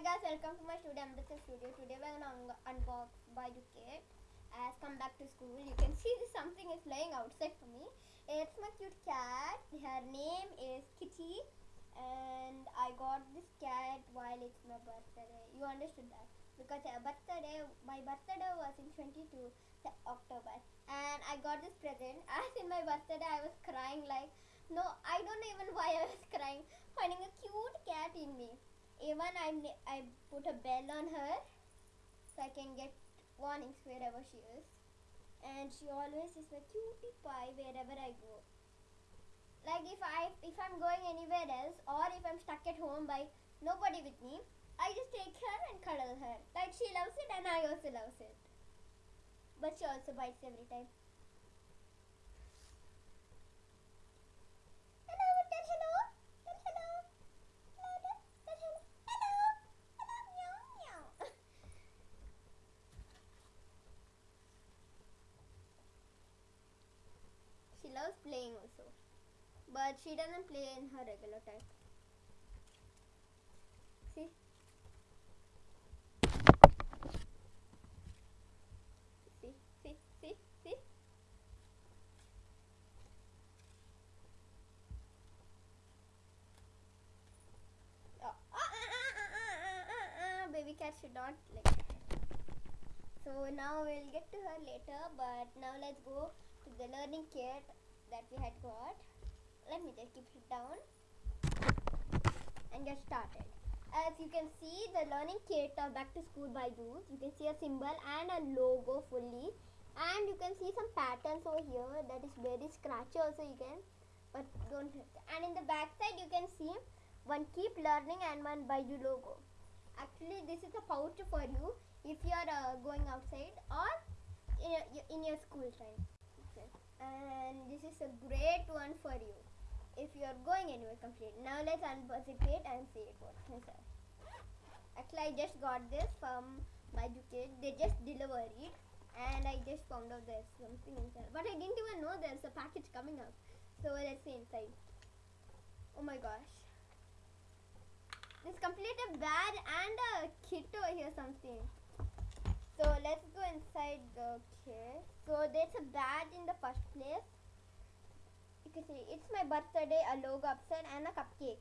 guys, welcome to my studio, Amrita Studio. Today we're gonna un- unbox Byju's Kit. As come back to school, you can see something is laying outside for me. It's my cute cat. Her name is Kitty, and I got this cat while it's my birthday. You understood that because her birthday, my birthday was in 22 Se- October, and I got this present. As in my birthday, I was crying like no, I don't know even why I was crying. Finding a cute cat. Even I I put a bell on her so I can get warnings wherever she is. And she always is my cutie pie wherever I go. Like if I if I'm going anywhere else or if I'm stuck at home by nobody with me, I just take her and cuddle her. Like she loves it and I also loves it. But she also bites every time. Playing also. But she doesn't play in her regular time. See? See, see, see? Oh. Ah, ah, ah. Baby cat should not like. So now we'll get to her later, but now let's go to the learning kit that we had got. Let me just keep it down and get started. As you can see, the learning kit of Back to School by Youth. You can see a symbol and a logo fully, and you can see some patterns over here that is very scratchy. Also, you can, but don't. hit. And in the back side, you can see one keep learning and one Byju's logo. Actually, this is a pouch for you if you are uh, going outside or in in your school time. And this is a great one for you if you are going anywhere complete. Now let's unbox it and see it what's inside. Actually, I just got this from Byju's Kid. They just delivered it, and I just found out there's something inside. But I didn't even know there's a package coming up. So let's see inside. Oh my gosh. This complete a bag and a kit over here something. So let's go inside the kit. So there's a badge in the first place. You can see it's my birthday, a logo upside and a cupcake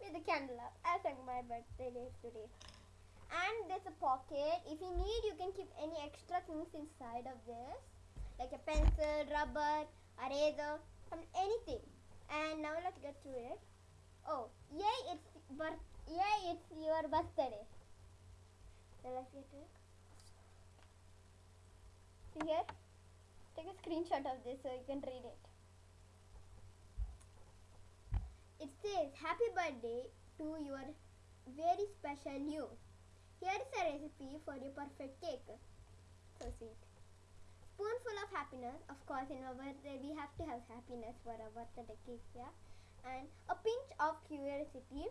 with a candle up as like my birthday today. And there's a pocket. If you need, you can keep any extra things inside of this, like a pencil, rubber, eraser, anything. And now let's get to it. Oh, yay! It's birth. Yay! It's your birthday. So let's get to it. Here. Take a screenshot of this so you can read it. It says, Happy birthday to your very special you. Here is a recipe for your perfect cake. So sweet. Spoonful of happiness. Of course, in our birthday, we have to have happiness for our birthday cake, yeah. And a pinch of curiosity.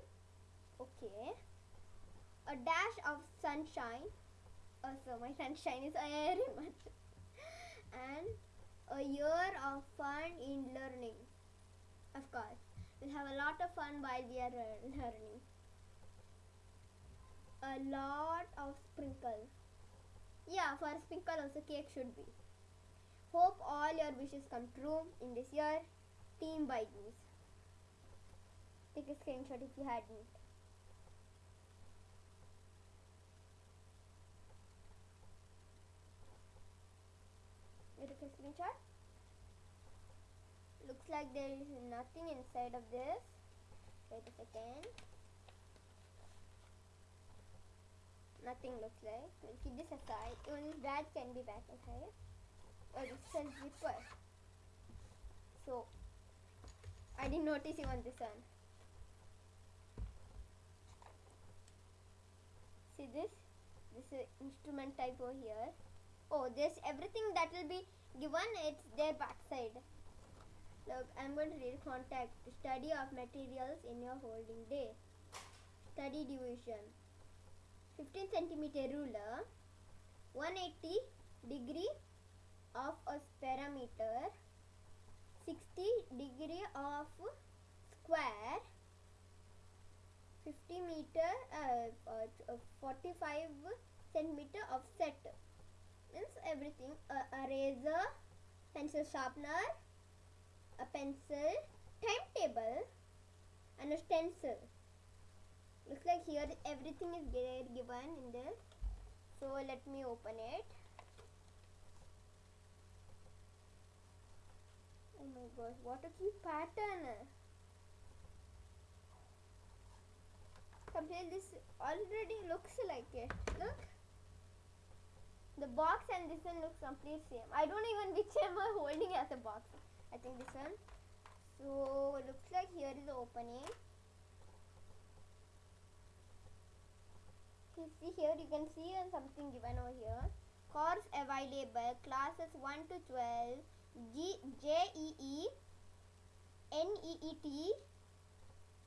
Okay. A dash of sunshine. Also, my sunshine is very much. And a year of fun in learning. Of course, we'll have a lot of fun while we are learning. A lot of sprinkles. Yeah, for a sprinkle also cake should be. Hope all your wishes come true in this year. Team Byju's. Take a screenshot if you hadn't. Looks like there is nothing inside of this. Wait a second. Nothing looks like. We'll keep this aside. only badge can be back inside. This is a zipper. So, I didn't notice even this one. See this? This is instrument type over here. Oh, this everything that will be given. It's their backside. Look, I'm going to read contact study of materials in your holding day. Study division. 15 centimeter ruler. 180 degree of a parameter. 60 degree of square 50 meter uh, uh, uh, 45 centimeter offset means everything. A eraser pencil sharpener a pencil timetable and a stencil. Looks like here everything is given in this so let me open it. Oh my gosh what a cute pattern. Compare this already looks like it. Look the box and this one looks complete same. I don't even which am i holding as a box. I think this one. So looks like here is the opening. You see here you can see something given over here. Course available classes 1 to 12 G J E E N E E T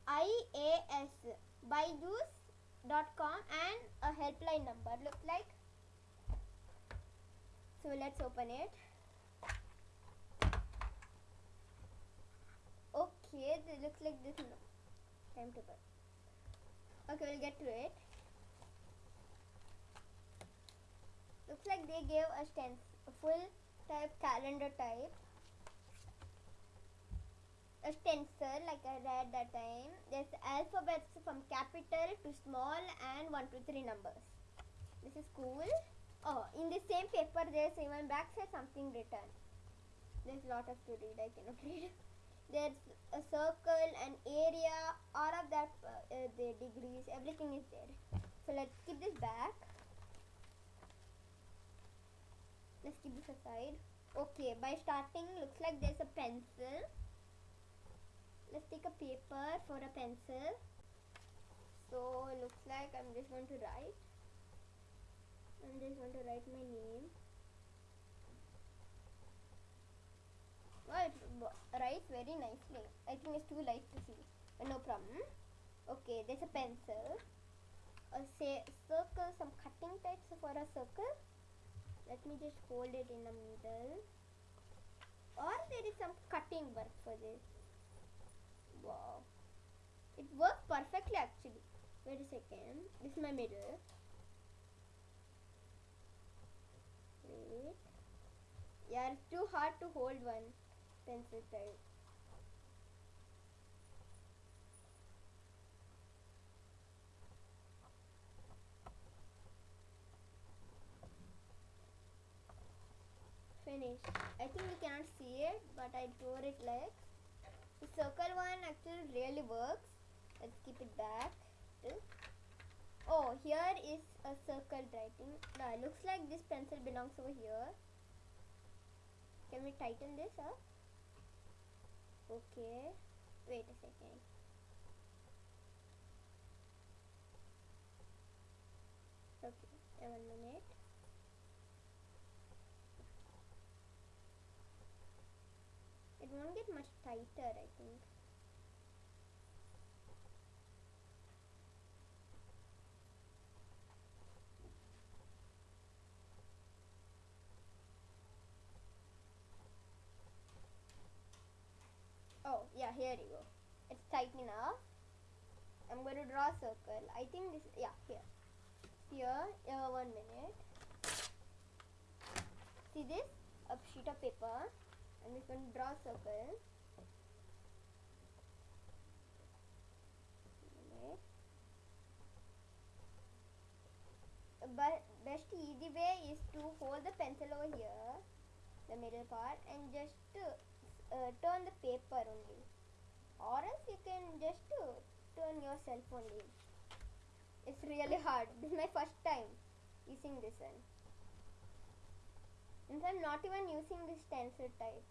I A S. Byju's.com and a helpline number. Looks like so let's open it okay it looks like this no. timetable okay we'll get to it looks like they gave a stens a full type calendar type a stencil like I read that time. There's alphabets from capital to small and 1 to 3 numbers. This is cool. Oh, in the same paper there's even backside something written. There's a lot of to read. I cannot read. There's a circle, an area, all of that, uh, uh, the degrees, everything is there. So let's keep this back. Let's keep this aside. Okay, by starting, looks like there's a pencil let's take a paper for a pencil so it looks like I'm just going to write I'm just going to write my name well it writes very nicely I think it's too light to see but no problem okay there's a pencil a say circle some cutting types for a circle let me just hold it in the middle or there is some cutting work for this Wow. It worked perfectly actually. Wait a second. This is my middle. Yeah, it's too hard to hold one pencil type. Finished. I think you cannot see it, but I tore it like the circle one actually really works. Let's keep it back. Oh, here is a circle writing. Now, looks like this pencil belongs over here. Can we tighten this up? Okay. Wait a second. Okay, one minute. It won't get much tighter, I think. Oh, yeah, here you go. It's tight enough. I'm going to draw a circle. I think this, yeah, here. Here, one minute. See this? A sheet of paper. I'm just going to draw a circle. But best easy way is to hold the pencil over here, the middle part, and just uh, uh, turn the paper only. Or else you can just uh, turn yourself only. It's really hard. This is my first time using this one. And I'm not even using this stencil type.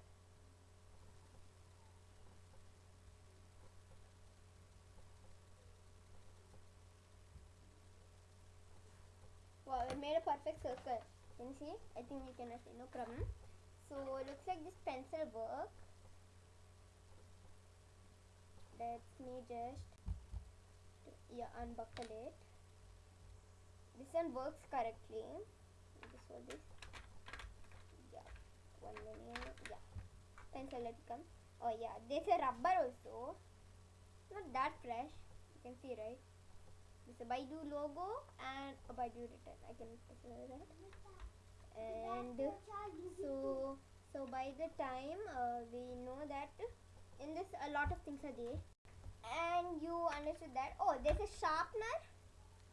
Wow, it made a perfect circle. Can you see? I think you can see, no problem. So looks like this pencil work. Let me just yeah unbuckle it. This one works correctly. This one this. Yeah. One minute. Yeah. Pencil let it come. Oh yeah. There's a rubber also. Not that fresh. You can see right. It's a Byju's logo and a Byju's return. I can put that. And so so by the time uh, we know that in this a lot of things are there. And you understood that oh there's a sharpener.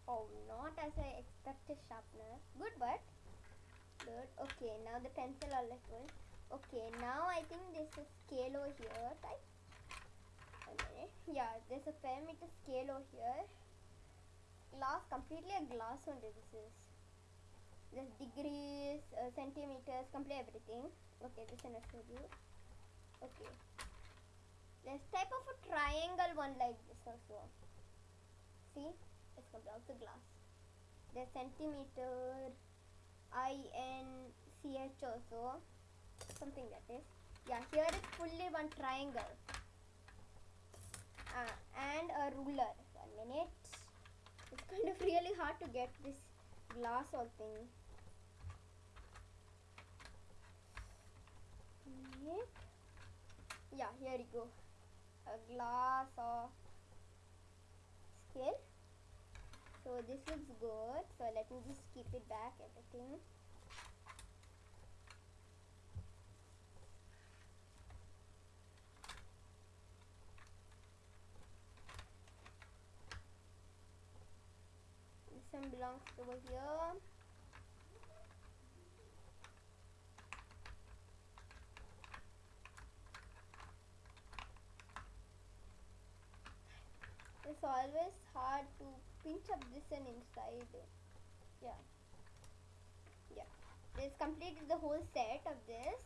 Oh not as i expected sharpener. Good but good. Okay now the pencil are like good okay now i think there's a scale over here a yeah there's a perimeter scale over here. Glass completely a glass only this is. There's degrees uh, centimeters complete everything. Okay this one I showed you. Okay there's type of a triangle one like this also. See it's complete the glass. There's centimeter i n c h also something that is yeah here is fully one triangle. Uh, and a ruler. One minute. It's kind of really hard to get this glass all thing. Yeah here you go a glass of scale so this looks good. So let me just keep it back everything. This one belongs over here it's always hard to pinch up this and inside. Yeah. Yeah. This completed the whole set of this.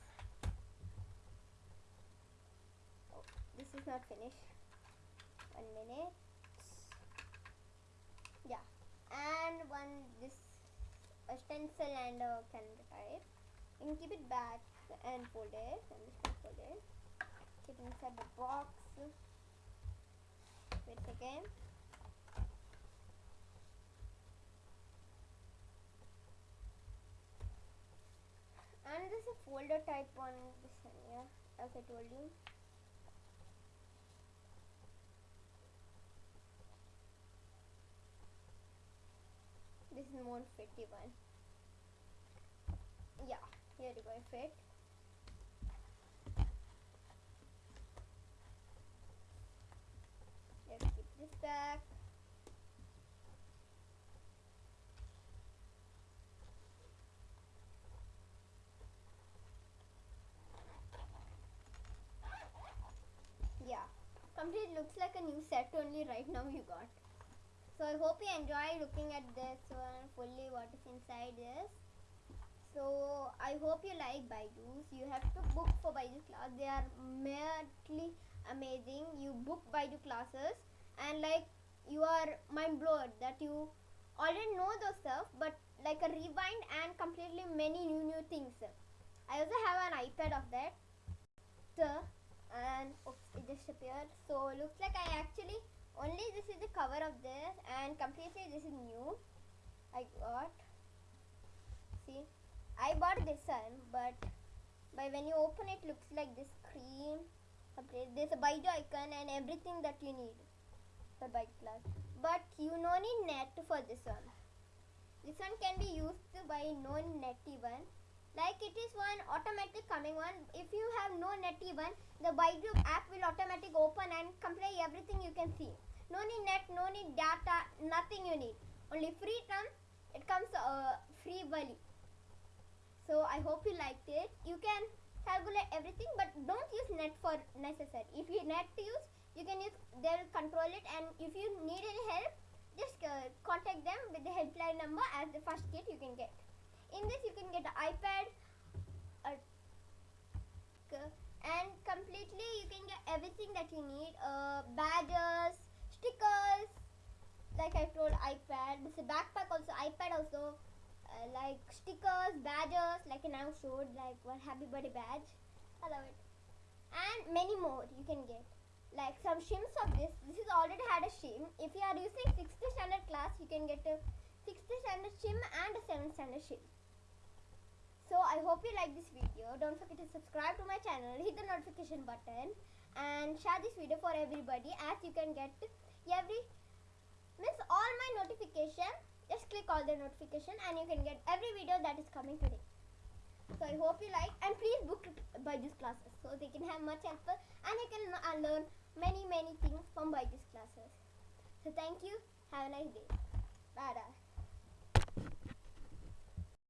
Oh this is not finished. One minute. Yeah. And one this a stencil and a calendar type. You can keep it back and fold it. And this one fold it. Keep it inside the box wait a second. And this is a folder type on this one yeah as I told you. This is more fitty one. Yeah here you go fit let's keep this back yeah. Complete looks like a new set only right now you got. So i hope you enjoy looking at this one fully what is inside this so i hope you like Byju's. You have to book for Byju's class. They are madly amazing. You book Byju's classes and like you are mind blown that you already know those stuff but like a rewind and completely many new new things. I also have an ipad of that. And oops, it just appeared. So looks like i actually only this is the cover of this and completely this is new. I got see i bought this one but by when you open it looks like this cream complete there's a Byju's icon and everything that you need for bike class. But you no need net for this one. This one can be used by non-net even like it is one automatic coming one. If you have no net even the Byju's app will automatic open and complete everything you can see. No need net no need data nothing you need. Only free term it comes uh, free value so i hope you liked it. You can calculate everything but don't use net for necessary. If you net to use you can use they will control it and if you need any help just uh, contact them with the helpline number as the first kit you can get. In this you can get an ipad a and completely you can get everything that you need uh, badges stickers like i told ipad this is backpack also ipad also uh, like stickers badges like I now showed like one happy birthday badge i love it. And many more you can get like some shims of this. This is already had a shim. If you are using 6th standard class you can get a 6th standard shim and a 7th standard shim. So i hope you like this video. Don't forget to subscribe to my channel. Hit the notification button and share this video for everybody as you can get every miss all my notification. Just click all the notification and you can get every video that is coming today. So i hope you like and please book Byju's classes so they can have much helpful and you can uh, learn many many things from Byju's classes. So thank you. Have a nice day. Bye. -bye.